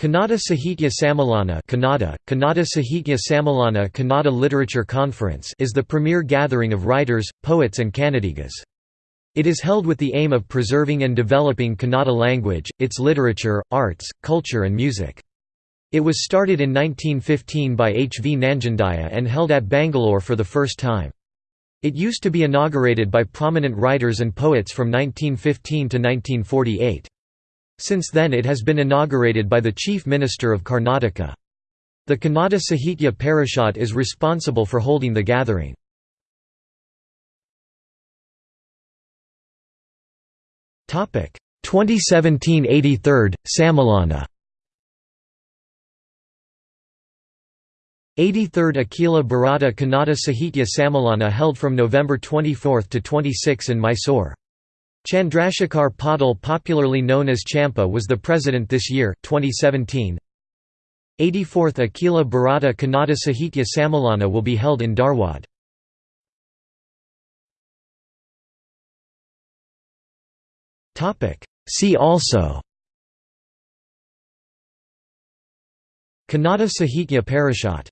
Kannada Sahitya Sammelana Kannada, Kannada Sahitya Sammelana Kannada Literature Conference is the premier gathering of writers, poets and Kannadigas. It is held with the aim of preserving and developing Kannada language, its literature, arts, culture and music. It was started in 1915 by H. V. Nanjundaiah and held at Bangalore for the first time. It used to be inaugurated by prominent writers and poets from 1915 to 1948. Since then it has been inaugurated by the Chief Minister of Karnataka. The Kannada Sahitya Parishad is responsible for holding the gathering. Topic 2017 83rd Sammelana 83rd Akhila Bharata Kannada Sahitya Sammelana held from November 24 to 26 in Mysore. Chandrasekhar Patil popularly known as Champa was the president this year 2017. 84th Akhila Bharata Kannada Sahitya Sammelana will be held in Dharwad. See also Kannada Sahitya Parishad